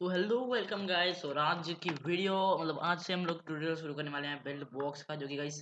तो hello welcome guys और आज की वीडियो मतलब आज से हम लोग ट्यूटोरियल शुरू करने वाले हैं बिल्ड बॉक्स का, जो कि गाइस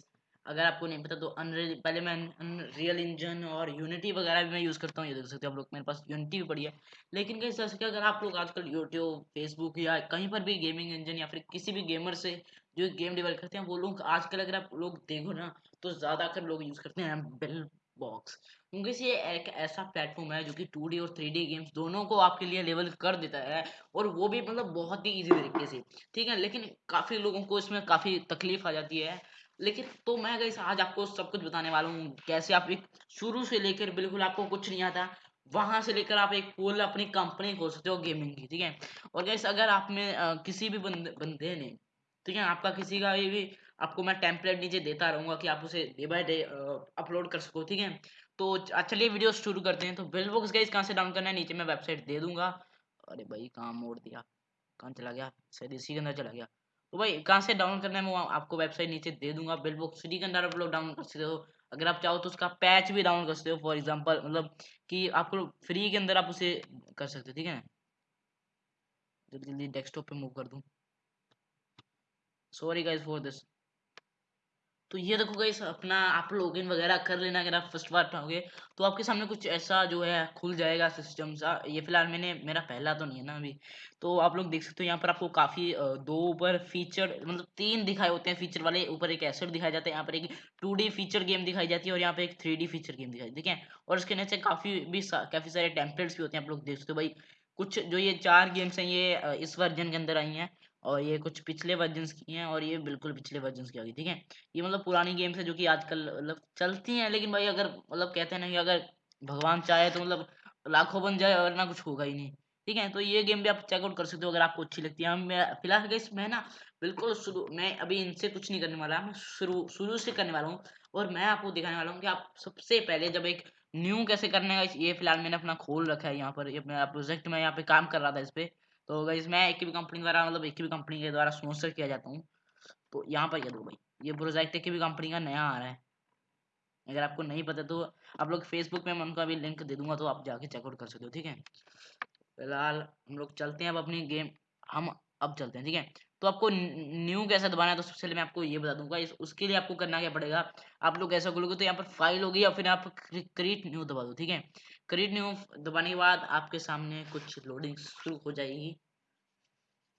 अगर आपको नहीं पता तो अनरियल पहले मैं अनरियल इंजन और यूनिटी वगैरह भी मैं यूज़ करता हूँ, ये देख सकते हो आप लोग, मेरे पास यूनिटी भी पड़ी है। लेकिन गाइस जैसे कि अगर आप लोग आजकल यूट्यूब फेसबुक या कहीं पर भी गेमिंग इंजन या फिर किसी भी गेमर से जो गेम डेवलप करते हैं, वो लोग आजकल अगर आप लोग देखो ना तो ज़्यादातर लोग यूज़ करते हैं बिल्ड बॉक्स क्योंकि ये एक ऐसा प्लेटफॉर्म है जो कि टू और थ्री गेम्स दोनों को आपके लिए लेवल कर देता है और वो भी मतलब बहुत ही इजी तरीके से ठीक है? लेकिन काफ़ी लोगों को इसमें काफ़ी तकलीफ़ आ जाती है। लेकिन तो मैं गई आज आपको सब कुछ बताने वाला हूँ कैसे आप एक शुरू से लेकर बिल्कुल आपको कुछ नहीं आता वहाँ से लेकर आप एक फुल अपनी कंपनी खोल सकते हो गेमिंग की ठीक है? और गैस अगर आप में आ, किसी भी बंदे बंदे ने ठीक है, आपका किसी का भी, आपको मैं टेम्पलेट नीचे देता रहूँगा कि आप उसे डे बाय डे अपलोड कर सको, ठीक है? तो चलिए वीडियो शुरू करते हैं। तो बिल बुक्स गाइस कहाँ से डाउन करना है? नीचे मैं वेबसाइट दे दूँगा। अरे भाई, कहाँ मोड़ दिया? कहाँ चला गया? शायद इसी के अंदर चला गया। तो भाई, कहाँ से डाउन करना है मैं आपको वेबसाइट नीचे दे दूँगा। बिल बुक्स के अंदर आप लोग डाउन कर सकते हो। अगर आप चाहो तो उसका पैच भी डाउन कर सकते हो फॉर एग्ज़ाम्पल मतलब कि आपको फ्री के अंदर आप उसे कर सकते हो, ठीक है? जल्दी जल्दी डेस्कटॉप पे मूव कर दूँ। सॉरी गाइज़ फॉर दिस तो ये देखो गाइस अपना आप लॉगिन वगैरह कर लेना अगर आप फ़र्स्ट बार पाओगे तो आपके सामने कुछ ऐसा जो है खुल जाएगा सिस्टम सा। ये फ़िलहाल मैंने, मेरा पहला तो नहीं है ना अभी। तो आप लोग देख सकते हो यहाँ पर आपको काफ़ी दो ऊपर फीचर मतलब तीन दिखाए होते हैं फीचर वाले। ऊपर एक एसेट दिखाया जाता है, यहाँ पर एक टू फीचर गेम दिखाई जाती है और यहाँ पर एक थ्री फीचर गेम दिखाई, ठीक है? और इसके नीचे काफ़ी भी काफ़ी सारे टेम्पलेट्स भी होते हैं, आप लोग देख सकते हो भाई। कुछ जो ये चार गेम्स हैं, ये इस वर्जन के अंदर आई हैं। और ये कुछ पिछले वर्जन की हैं और ये बिल्कुल पिछले वर्जन की होगी ठीक है? ये मतलब पुरानी गेम्स है जो कि आजकल मतलब चलती हैं, लेकिन भाई अगर मतलब कहते हैं ना कि अगर भगवान चाहे तो मतलब लाखों बन जाए और ना कुछ होगा ही नहीं, ठीक है? तो ये गेम भी आप चेकआउट कर सकते हो अगर आपको अच्छी लगती है। मैं फ़िलहाल इसमें ना बिल्कुल शुरू मैं अभी इनसे कुछ नहीं करने वाला, मैं शुरू शुरू से करने वाला हूँ और मैं आपको दिखाने वाला हूँ कि आप सबसे पहले जब एक न्यू कैसे करने का ये फ़िलहाल मैंने अपना खोल रखा है यहाँ पर, ये मेरा प्रोजेक्ट में यहाँ पे काम कर रहा था इस पर तो गाइज़ मैं एक भी कंपनी द्वारा मतलब एक भी कंपनी के द्वारा स्पॉन्सर किया जाता हूँ। तो यहाँ पर ये दो भाई, ये प्रोजेक्ट एक भी कंपनी का नया आ रहा है। अगर आपको नहीं पता तो आप लोग फेसबुक में मैं उनका भी लिंक दे दूँगा तो आप जाके चेकआउट कर सकते हो, ठीक है? फ़िलहाल हम लोग चलते हैं अब अपनी गेम हम अब चलते हैं, ठीक है? तो आपको न्यू कैसे दबाना है तो सबसे पहले मैं आपको ये बता दूँगा, इस, उसके लिए आपको करना क्या पड़ेगा? आप लोग ऐसा खोलोगे तो यहाँ पर फ़ाइल होगी या फिर आप क्रिएट न्यू दबा दो, ठीक है? क्रिएट न्यू दबाने के बाद आपके सामने कुछ लोडिंग शुरू हो जाएगी।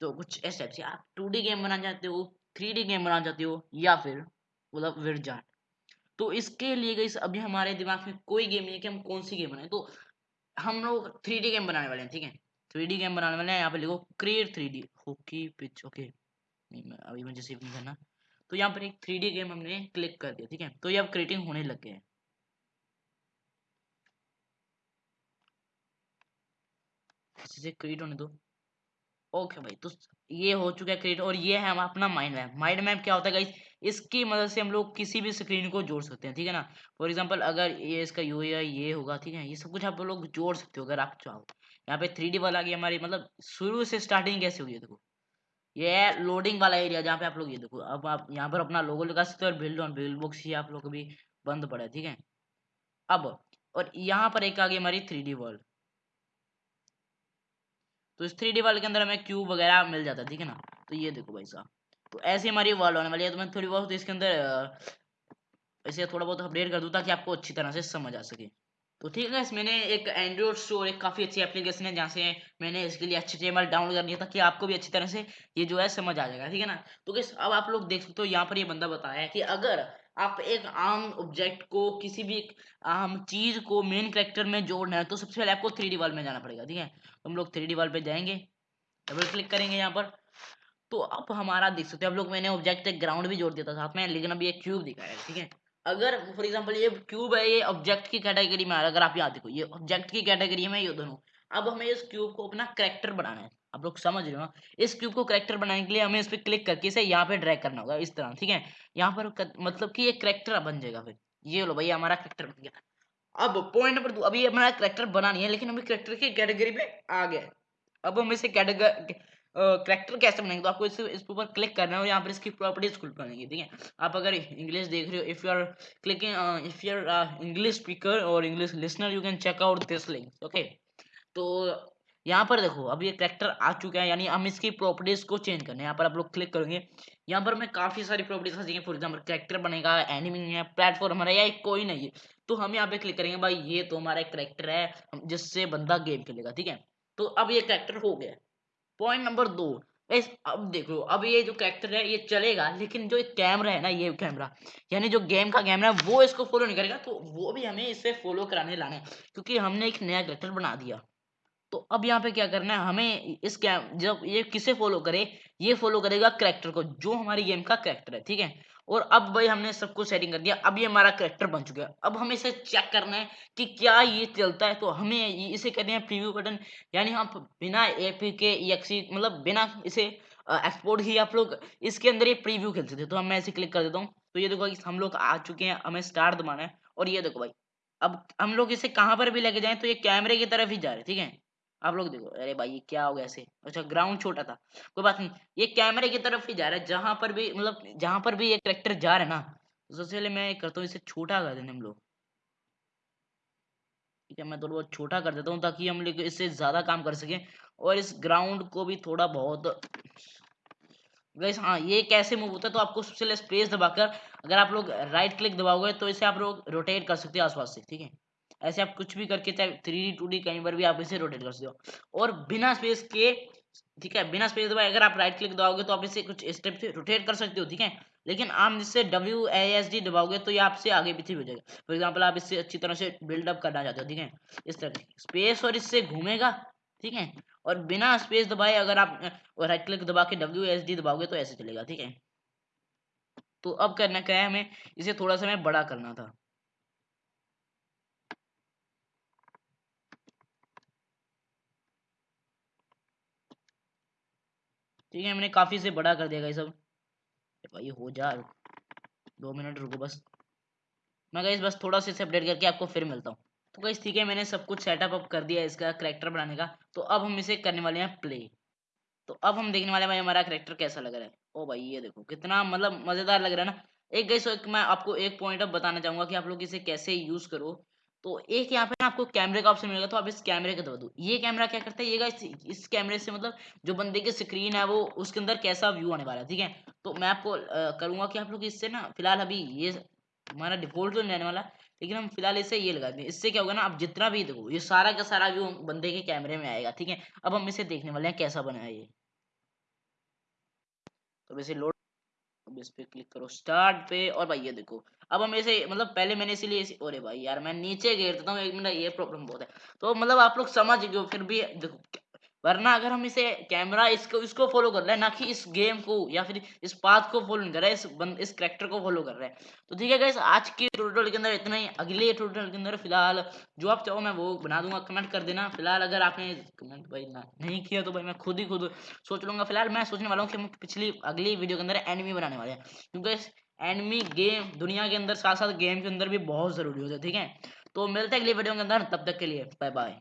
तो कुछ ऐसे ऐसे, आप टू डी गेम बनाना चाहते हो थ्री डी गेम बनाना चाहते हो, या फिर मतलब विरजाट तो इसके लिए गई अभी हमारे दिमाग में कोई गेम नहीं है कि हम कौन सी गेम बनाए। तो हम लोग थ्री डी गेम बनाने वाले हैं, ठीक है? थ्री डी गेम बनाने वाले हैं, यहाँ पे लिखो create three D hockey pitch okay अभी मुझे सेव नहीं करना। तो यहाँ पर एक थ्री गेम हमने क्लिक कर दिया, ठीक है? तो ये अब क्रिएटिंग होने लग गए हैं। इसे क्रिएट होने दो। ओके भाई तो ये हो चुका है क्रिएट और ये है हम अपना माइंड मैप माइंड मैप क्या होता है गाइस इसकी मदद से हम लोग किसी भी स्क्रीन को जोड़ सकते हैं, ठीक है ना? फॉर एग्जांपल अगर ये इसका यू ये होगा, ठीक है? ये सब कुछ आप लोग जोड़ सकते हो अगर आप चाहो। यहाँ पे थ्री डी वाला गया हमारी मतलब शुरू से स्टार्टिंग कैसे हुई है देखो। ये है लोडिंग वाला एरिया जहाँ पे आप लोग, ये देखो, अब आप यहाँ पर अपना लोगो लगा सकते हो और बिल्ड ऑन बिल्ड बुक्स ही आप लोग भी बंद पड़ा है, ठीक है? अब, और यहाँ पर एक आ गई हमारी थ्री डी वर्ल्ड तो इस थ्री वाले के अंदर हमें क्यूब वगैरह मिल जाता है, ठीक है ना? तो ये देखो भाई साहब। तो ऐसे हमारी वर्ल्ड होने वाली है तो मैं थोड़ी बहुत इसके अंदर ऐसे थोड़ा बहुत अपडेट कर दूँ ताकि आपको अच्छी तरह से समझ आ सके। तो ठीक है इस मैंने एक एंड्रॉइड स्टोर एक काफ़ी अच्छी एप्लीकेशन है जहाँ से मैंने इसके लिए अच्छी टेबल डाउनलोड कर लिया ताकि आपको भी अच्छी तरह से ये जो है समझ आ जाएगा, ठीक है ना? तो किस अब आप लोग देख सकते हो यहाँ पर ये बंदा बताया है कि अगर आप एक आम ऑब्जेक्ट को, किसी भी आम चीज़ को मेन करेक्टर में जोड़ना है तो सबसे पहले आपको थ्री डी वाल में जाना पड़ेगा, ठीक है? हम लोग थ्री डी वाल पे जाएँगे डबल क्लिक करेंगे यहाँ पर। तो अब हमारा देख सकते हैं हम लोग मैंने ऑब्जेक्ट एक ग्राउंड भी जोड़ दिया था साथ में, लेकिन अभी एक क्यूब दिखाया ठीक है? अगर फॉर एग्ज़ाम्पल ये क्यूब है, ये ऑब्जेक्ट की कैटेगरी में अगर आप यहाँ देखो, ये ऑब्जेक्ट की कैटेगरी में ये दोनों। अब हमें इस क्यूब को अपना करेक्टर बनाना है। आप लोग समझ रहे हो इस क्यूब को करेक्टर बनाने के लिए हमें इस पर क्लिक करके इसे यहाँ पे ड्रैग करना होगा, इस तरह, ठीक है? यहाँ पर मतलब कि ये करेक्टर बन जाएगा फिर। ये लो भैया, हमारा करेक्टर बन गया। अब पॉइंट नंबर दो, अभी हमारा करेक्टर बना नहीं है, लेकिन हमें करेक्टर की कैटेगरी में आ गया अब हम इसे कैटेगरी करेक्टर कैसे बनाएँगे तो आपको इस इस ऊपर क्लिक करना है और यहाँ पर इसकी प्रॉपर्टीज़ खुल पाएँगी ठीक है? आप अगर इंग्लिश देख रहे हो if you are clicking if you are English speaker और English listener you can check out this link okay तो यहाँ पर देखो, अब ये करेक्टर आ चुका है, यानी हम इसकी प्रॉपर्टीज़ को चेंज करने यहाँ पर आप लोग क्लिक करेंगे, यहाँ पर हमें काफ़ी सारी प्रॉपर्टीज़ जाएँगी फॉर एग्ज़ाम्पल करेक्टर बनेगा एनिमी है प्लेटफॉर्म हमारा, या कोई नहीं है। तो हम यहाँ पे क्लिक करेंगे, भाई ये तो हमारा एक करेक्टर है जिससे बंदा गेम खेलेगा, ठीक है? तो अब ये करेक्टर हो गया। पॉइंट नंबर दो अब देखो, अब ये जो कैरेक्टर है, ये चलेगा, लेकिन जो एक कैमरा है ना, ये कैमरा यानी जो गेम का कैमरा है, वो इसको फॉलो नहीं करेगा तो वो भी हमें इससे फॉलो कराने लाना है, क्योंकि हमने एक नया कैरेक्टर बना दिया। तो अब यहाँ पे क्या करना है? हमें इस कैम जब ये किसे फॉलो करे? ये फॉलो करेगा करेक्टर को, जो हमारी गेम का करेक्टर है, ठीक है? और अब भाई हमने सब कुछ सेटिंग कर दिया, अब ये हमारा करेक्टर बन चुका है। अब हमें इसे चेक करना है कि क्या ये चलता है तो हमें इसे करना है प्रीव्यू बटन यानी हम बिना ए पी के एक्सी मतलब बिना इसे एक्सपोर्ट ही आप लोग, इसके अंदर ये प्रीव्यू खेल सकते तो हम मैं इसे क्लिक कर देता हूँ। तो ये देखो हम लोग आ चुके हैं, हमें स्टार दबाना है। और ये देखो भाई, अब हम लोग इसे कहाँ पर भी लेके जाए तो ये कैमरे की तरफ़ ही जा रहे ठीक है? आप लोग देखो, अरे भाई, ये क्या हो गया ऐसे? अच्छा ग्राउंड छोटा था। कोई बात नहीं, ये कैमरे की तरफ़ ही जा रहा है। जहाँ पर भी मतलब जहाँ पर भी ये करेक्टर जा रहा है ना तो सबसे पहले मैं करता हूँ, इसे छोटा कर देने हम लोग। ठीक है, मैं थोड़ा बहुत छोटा कर देता हूँ ताकि हम लोग इससे ज़्यादा काम कर सकें और इस ग्राउंड को भी थोड़ा बहुत गैस हाँ ये कैसे मूव होता है तो आपको सबसे पहले स्पेस दबाकर, अगर आप लोग राइट क्लिक दबाओगे तो इसे आप लोग रोटेट कर सकते हो आसपास से, ठीक है? ऐसे आप कुछ भी करके चाहे थ्री डी टू डी कहीं पर भी आप इसे रोटेट कर सकते हो। और बिना स्पेस के, ठीक है, बिना स्पेस दबाए अगर आप राइट क्लिक दबाओगे तो आप इसे कुछ स्टेप से रोटेट कर सकते हो, ठीक है? लेकिन आप इससे डब्ल्यू ए एस डी दबाओगे तो ये आपसे आगे पीछे हो जाएगा। फॉर एग्ज़ाम्पल आप इससे अच्छी तरह से बिल्डअप करना चाहते हो, ठीक है? इस तरह स्पेस और इससे घूमेगा, ठीक है? और बिना स्पेस दबाए अगर आप राइट क्लिक दबा के डब्ल्यू एस डी दबाओगे तो ऐसे चलेगा, ठीक है? तो अब करना, क्या है हमें? इसे थोड़ा सा हमें बड़ा करना था। ठीक है, मैंने काफ़ी से बड़ा कर दिया सब भाई, हो जा। दो मिनट रुको बस। मैं गई बस थोड़ा सा इसे अपडेट करके आपको फिर मिलता हूँ। तो गई ठीक है, मैंने सब कुछ सेटअप अप कर दिया इसका करेक्टर बनाने का। तो अब हम इसे करने वाले हैं प्ले तो अब हम देखने वाले भाई हमारा करेक्टर कैसा लग रहा है। ओ भाई, ये देखो, कितना मतलब मज़ेदार लग रहा है ना। एक गई मैं आपको एक पॉइंट अब बताना चाहूँगा कि आप लोग इसे कैसे यूज़ करो। तो एक यहाँ पे आपको कैमरे का ऑप्शन मिलेगा तो आप इस कैमरे का दबा दो। ये कैमरा क्या करता है? ये इस, इस कैमरे से मतलब जो बंदे की स्क्रीन है वो उसके अंदर कैसा व्यू आने वाला है ठीक है? तो मैं आपको करूँगा कि आप लोग इससे ना फ़िलहाल अभी ये हमारा डिफ़ॉल्ट तो नहीं वाला लेकिन हम फ़िलहाल इसे ये लगा दें। इससे क्या होगा ना आप जितना भी देखो ये सारा का सारा व्यू बंदे के कैमरे में आएगा ठीक है? अब हम इसे देखने वाले हैं कैसा बना ये। तो इसे लोड इस पे क्लिक करो स्टार्ट पे। और भाई ये देखो अब हम ऐसे मतलब पहले मैंने इसीलिए इसी, अरे भाई यार मैं नीचे गिर देता हूँ एक मिनट ये प्रॉब्लम बहुत है। तो मतलब आप लोग समझ गए फिर भी देखो वरना अगर हम इसे कैमरा इसको इसको फॉलो कर रहे हैं, ना कि इस गेम को या फिर इस पाथ को फॉलो नहीं कर रहे हैं इस बंद इस करेक्टर को फॉलो कर रहे हैं। तो ठीक है गाइस आज के ट्यूटोरियल के अंदर इतना ही। अगले ट्यूटोरियल के अंदर फ़िलहाल जो आप चाहो मैं वो बना दूँगा। कमेंट कर देना। फ़िलहाल अगर आपने कमेंट भाई ना, नहीं किया तो भाई मैं खुद ही खुद सोच लूँगा। फ़िलहाल मैं सोचने वाला हूँ कि हम पिछली, अगली वीडियो के अंदर एनिमी बनाने वाले हैं। क्योंकि एनिमी गेम दुनिया के अंदर साथ साथ गेम के अंदर भी बहुत ज़रूरी होता है, ठीक है? तो मिलते हैं अगली वीडियो के अंदर। तब तक के लिए बाय बाय